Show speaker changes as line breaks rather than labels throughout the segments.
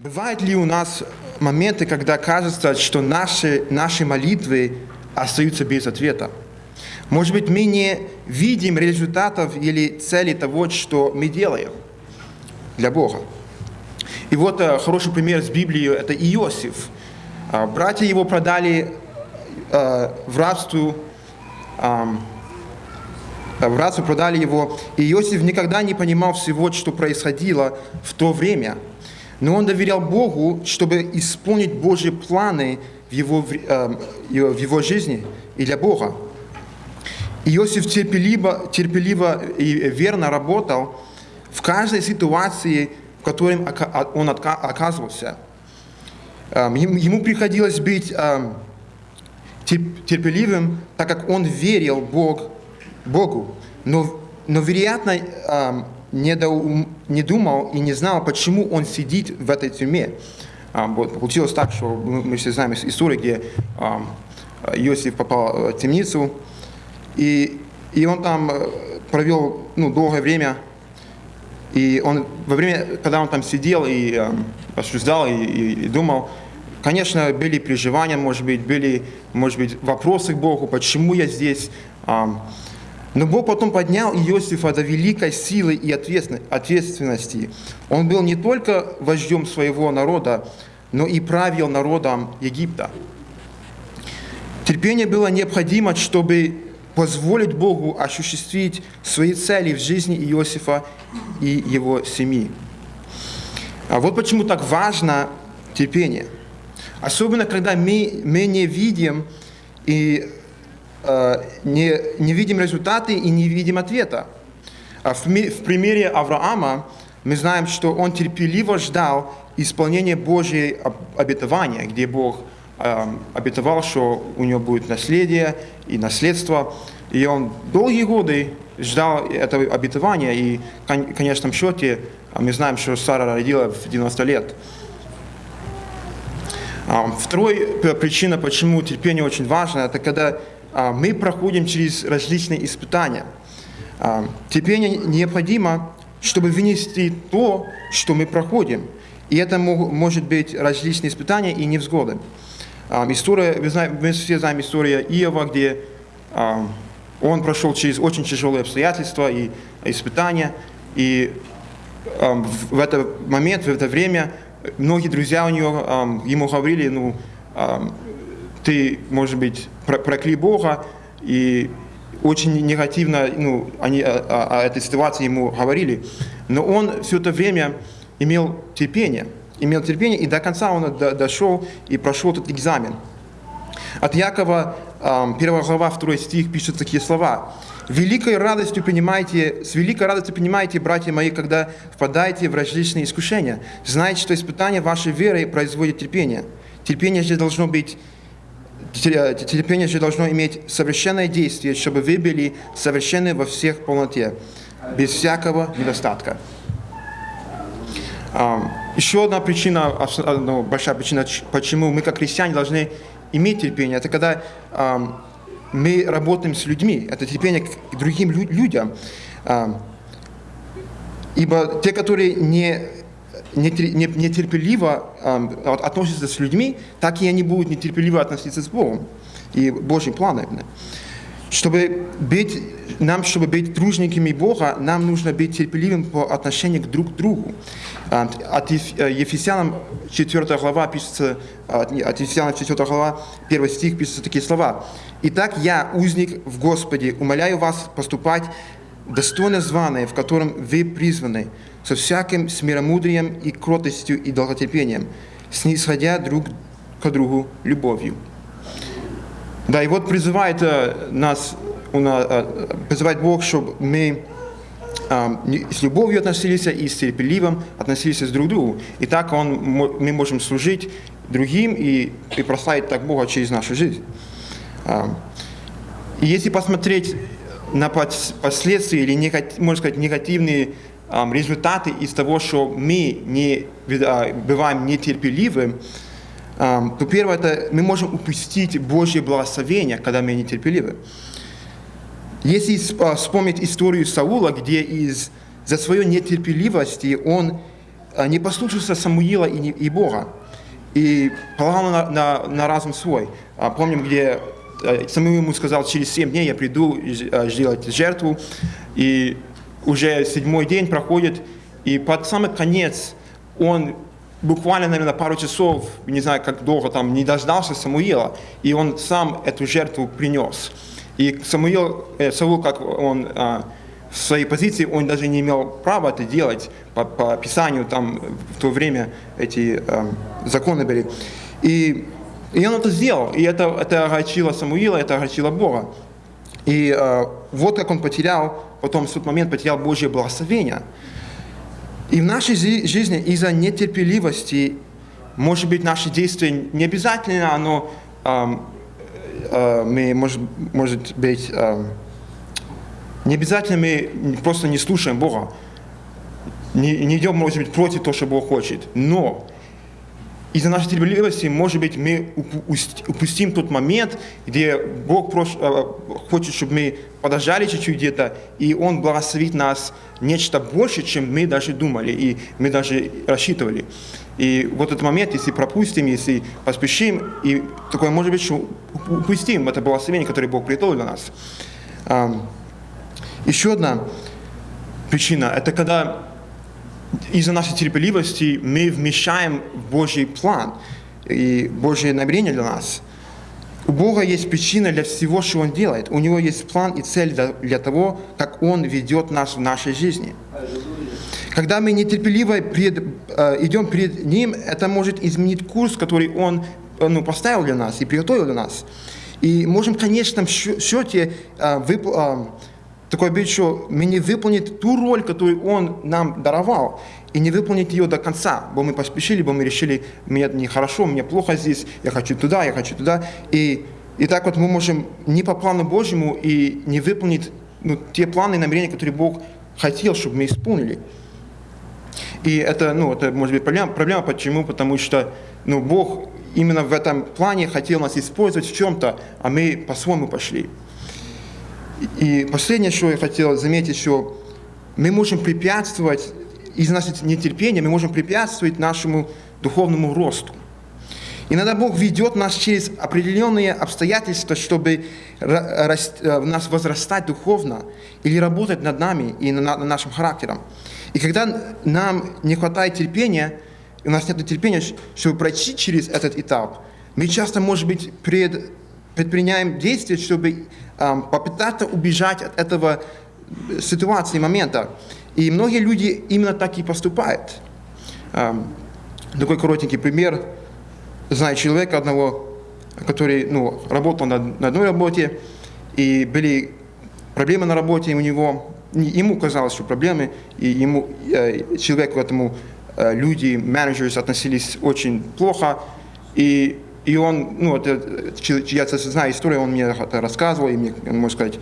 Бывают ли у нас моменты, когда кажется, что наши, наши молитвы остаются без ответа? Может быть, мы не видим результатов или цели того, что мы делаем для Бога. И вот э, хороший пример с Библии – это Иосиф. Э, братья его продали э, в рабство, в рабство продали его, и Иосиф никогда не понимал всего, что происходило в то время. Но он доверял Богу, чтобы исполнить Божьи планы в его, э, в его жизни и для Бога. Иосиф терпеливо, терпеливо и верно работал в каждой ситуации, в которой он оказывался. Эм, ему приходилось быть эм, терпеливым, так как он верил Бог, Богу. Но, но вероятно, эм, не, до, не думал и не знал, почему он сидит в этой тюрьме. Вот, получилось так, что мы все знаем историю, где Иосиф попал в темницу, и, и он там э, провел ну, долгое время. И он, во время, когда он там сидел и э, рассуждал и, и, и думал, конечно, были переживания, может быть, были, может быть, вопросы к Богу, почему я здесь. Но Бог потом поднял Иосифа до великой силы и ответственности. Он был не только вождем своего народа, но и правил народом Египта. Терпение было необходимо, чтобы позволить Богу осуществить свои цели в жизни Иосифа и его семьи. А вот почему так важно терпение. Особенно, когда мы, мы не видим и не, не видим результаты и не видим ответа. А в, в примере Авраама мы знаем, что он терпеливо ждал исполнения Божьей обетования, где Бог Эм, обетовал, что у него будет наследие и наследство. И он долгие годы ждал этого обетования, и в конечном счете а мы знаем, что Сара родила в 90 лет. Эм, второй причина, почему терпение очень важно, это когда мы проходим через различные испытания. Эм, терпение необходимо, чтобы вынести то, что мы проходим. И это может быть различные испытания и невзгоды. История, вы знаете, мы все знаем историю Иова, где он прошел через очень тяжелые обстоятельства и испытания, и в этот момент, в это время многие друзья у него ему говорили, ну, ты, может быть, прокли Бога, и очень негативно ну, они о, о, этой ситуации ему говорили. Но он все это время имел терпение – имел терпение, и до конца он дошел и прошел этот экзамен. От Якова, 1 глава, 2 стих, пишут такие слова. «Великой радостью принимайте, с великой радостью принимайте, братья мои, когда впадаете в различные искушения. Знайте, что испытание вашей веры производит терпение. Терпение же должно быть терпение же должно иметь совершенное действие, чтобы вы были совершенны во всех полноте, без всякого недостатка. Еще одна причина, большая причина, почему мы как христиане должны иметь терпение, это когда мы работаем с людьми, это терпение к другим людям. Ибо те, которые не, нетерпеливо не, относятся с людьми, так и они будут нетерпеливо относиться с Богом и Божьим планом. Чтобы быть, нам, чтобы быть дружниками Бога, нам нужно быть терпеливым по отношению к друг другу. От э, Ефесянам 4 глава пишется, от Ефесянам 4 глава, 1 стих пишется такие слова. «Итак, я, узник в Господе, умоляю вас поступать достойно званое, в котором вы призваны, со всяким смиромудрием и кротостью и долготерпением, снисходя друг к другу любовью». Да, и вот призывает э, нас, э, призывает Бог, чтобы мы с любовью относились и с терпеливым относились друг к другу. И так он, мы можем служить другим и, и прославить так Бога через нашу жизнь. И если посмотреть на последствия или, можно сказать, негативные результаты из того, что мы не, а, бываем нетерпеливы, то первое, это мы можем упустить Божье благословение, когда мы нетерпеливы. Если а, вспомнить историю Саула, где из, за свою нетерпеливость он а, не послушался Самуила и, Бога, и полагал на, на, на разум свой. Помним, где э, Самуил ему сказал, через семь дней я приду э, сделать жертву, и уже седьмой день проходит, и под самый конец он буквально, наверное, пару часов, не знаю, как долго там, не дождался Самуила, и он сам эту жертву принес. И Самуил, э, Саул, как он а, в своей позиции, он даже не имел права это делать по, по Писанию, там в то время эти законы были. И, и он это сделал, и это, это огорчило Самуила, это огорчило Бога. И э, вот как он потерял, потом в тот момент потерял Божье благословение. И в нашей жизни из-за нетерпеливости, может быть, наши действия не обязательно, оно, эм, э, мы, может, может быть, эм, не обязательно мы просто не слушаем Бога, не, не идем, может быть, против того, что Бог хочет. Но из-за нашей терпеливости, может быть, мы упу- упустим тот момент, где Бог э, хочет, чтобы мы подождали чуть-чуть где-то, и Он благословит нас нечто больше, чем мы даже думали, и мы даже рассчитывали. И вот этот момент, если пропустим, если поспешим, и такое может быть, что упустим это благословение, которое Бог приготовил для нас. Еще одна причина – это когда из-за нашей терпеливости мы вмещаем в Божий план и Божье намерение для нас. У Бога есть причина для всего, что Он делает. У Него есть план и цель для, для того, как Он ведет нас в нашей жизни. Когда мы нетерпеливо пред, э, идем перед Ним, это может изменить курс, который Он э, ну, поставил для нас и приготовил для нас. И можем в конечном счё- счете э, вып- э, такое что мы не выполнить ту роль, которую Он нам даровал, и не выполнить ее до конца, бо мы поспешили, бо мы решили, мне нехорошо, мне плохо здесь, я хочу туда, я хочу туда. И, и так вот мы можем не по плану Божьему и не выполнить ну, те планы и намерения, которые Бог хотел, чтобы мы исполнили. И это, ну, это может быть проблема. Проблема почему? Потому что ну, Бог именно в этом плане хотел нас использовать в чем-то, а мы по-своему пошли. И последнее, что я хотел заметить, что мы можем препятствовать, из нашего нетерпения мы можем препятствовать нашему духовному росту. Иногда Бог ведет нас через определенные обстоятельства, чтобы э, в нас возрастать духовно или работать над нами и на- над нашим характером. И когда нам не хватает терпения, у нас нет терпения, чтобы пройти через этот этап, мы часто, может быть, пред- предпринимаем действия, чтобы попытаться убежать от этого э, ситуации, момента. И многие люди именно так и поступают. Такой коротенький пример. Знаю человека одного, который ну, работал на, на одной работе, и были проблемы на работе у него. Не- Ему казалось, что проблемы, и ему, э, человеку этому, э, люди, менеджеры относились очень плохо, и, и он, ну, это, я знаю историю, он мне это рассказывал, и мне, можно сказать,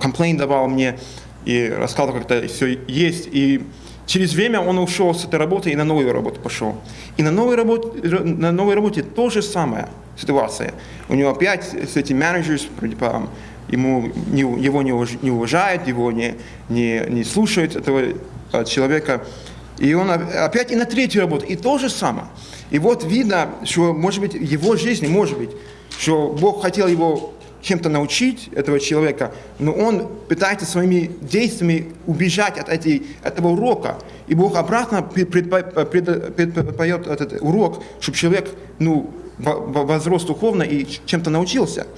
комплейн давал мне, и рассказывал, как это все есть, и Через время он ушел с этой работы и на новую работу пошел. И на новой работе, на новой работе то же самое ситуация. У него опять с этим менеджером, ему, его не, уваж- не уважают, его не, не, не слушают, этого э, человека. И он опять и на третью работу, и то же самое. И вот видно, что, может быть, в его жизни, может быть, что Бог хотел его чем-то научить этого человека, но он пытается своими действиями убежать от этой, этого урока. И Бог обратно пред- предпо- пред- предпоет этот урок, чтобы человек ну, во- во- возрос духовно и чем-то научился.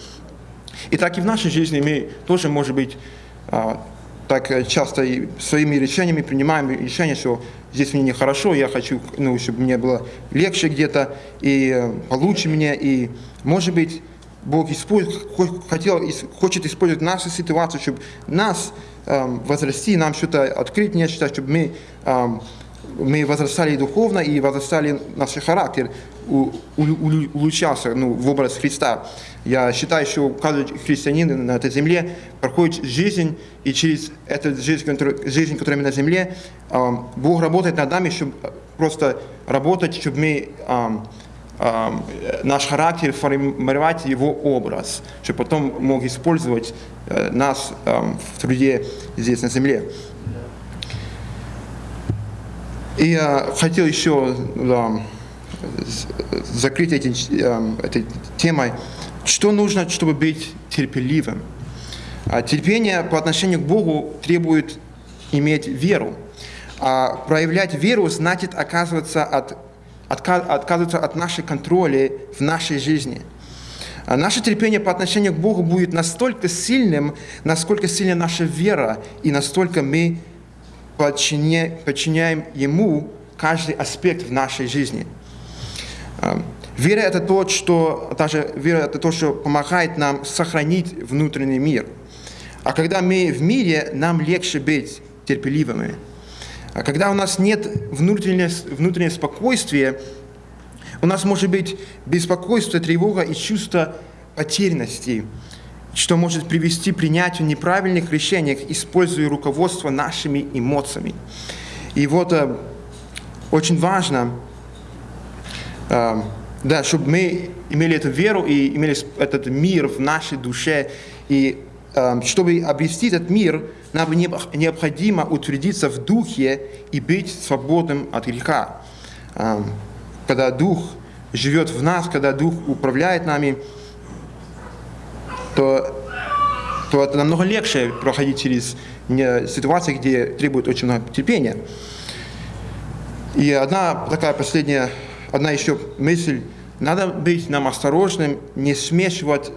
И так и в нашей жизни мы тоже, может быть, а, так э, часто своими решениями принимаем решение, что здесь мне нехорошо, я хочу, ну, чтобы мне было легче где-то и э, получше мне. И, может быть, Бог использует, хо- хотел, хочет использовать нашу ситуацию, чтобы нас эм, возрасти, нам что-то открыть нечто, чтобы мы, эм, мы возрастали духовно и возрастали наш характер, улучшался ну, в образ Христа. Я считаю, что каждый христианин на этой земле проходит жизнь, и через эту жизнь, которую, жизнь, которая мы на земле, Бог работает над нами, чтобы просто работать, чтобы мы наш характер формировать его образ, чтобы потом мог использовать э, нас в труде здесь на земле. И я хотел еще да, закрыть эти, э, этой темой, что нужно, чтобы быть терпеливым. А терпение по отношению к Богу требует иметь веру. А проявлять веру значит оказываться от, отказываться от нашей контроля в нашей жизни. А наше терпение по отношению к Богу будет настолько сильным, насколько сильна наша вера, и настолько мы подчиняем Ему каждый аспект в нашей жизни. Вера – это то, что, также вера – это то, что помогает нам сохранить внутренний мир. А когда мы в мире, нам легче быть терпеливыми. А когда у нас нет внутреннего, внутреннего спокойствия, у нас может быть беспокойство, тревога и чувство потерянности, что может привести к принятию неправильных решений, используя руководство нашими эмоциями. И вот э, очень важно, да, чтобы мы имели эту веру и имели этот мир в нашей душе. И чтобы обрести этот мир, нам необходимо утвердиться в духе и быть свободным от греха. Когда Дух живет в нас, когда Дух управляет нами, то, то это намного легче проходить через ситуации, где требует очень много терпения. И одна такая последняя, одна еще мысль, надо быть нам осторожным, не смешивать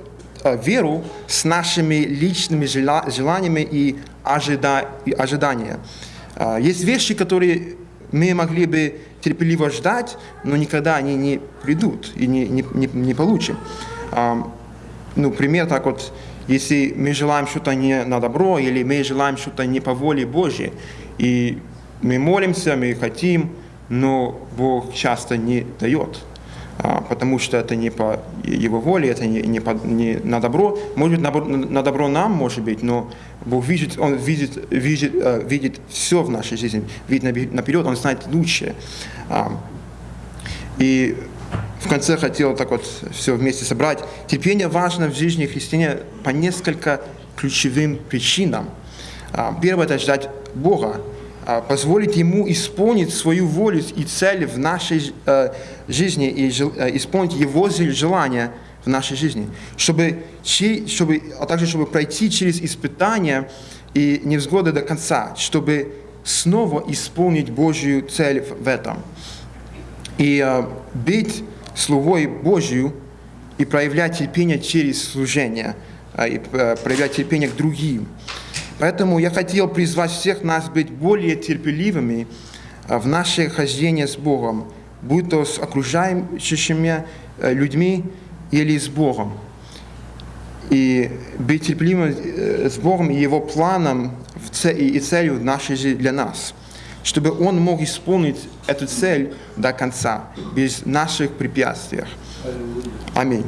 э, веру с нашими личными желаниями и, ожида, и ожидания. Э, есть вещи, которые мы могли бы терпеливо ждать, но никогда они не придут и не, не, не, не получим. А, ну, пример так вот, если мы желаем что-то не на добро, или мы желаем что-то не по воле Божьей, и мы молимся, мы хотим, но Бог часто не дает, а, потому что это не по Его воле, это не, не, по, не на добро. Может быть, на, на добро нам, может быть, но Бог видит, Он видит, видит, э, видит все в нашей жизни, видит наперед, Он знает лучше. А, и в конце хотел так вот все вместе собрать. Терпение важно в жизни христианина по несколько ключевым причинам. А, первое – это ждать Бога, позволить Ему исполнить свою волю и цель в нашей э, жизни и э, исполнить Его желания – в нашей жизни, чтобы, чтобы, а также чтобы пройти через испытания и невзгоды до конца, чтобы снова исполнить Божью цель в этом. И э, быть слугой Божью и проявлять терпение через служение, и проявлять терпение к другим. Поэтому я хотел призвать всех нас быть более терпеливыми в наше хождение с Богом, будь то с окружающими людьми или с Богом. И быть терпеливым э, с Богом и Его планом и целью нашей жизни для нас, чтобы Он мог исполнить эту цель до конца, без наших препятствий. Аминь.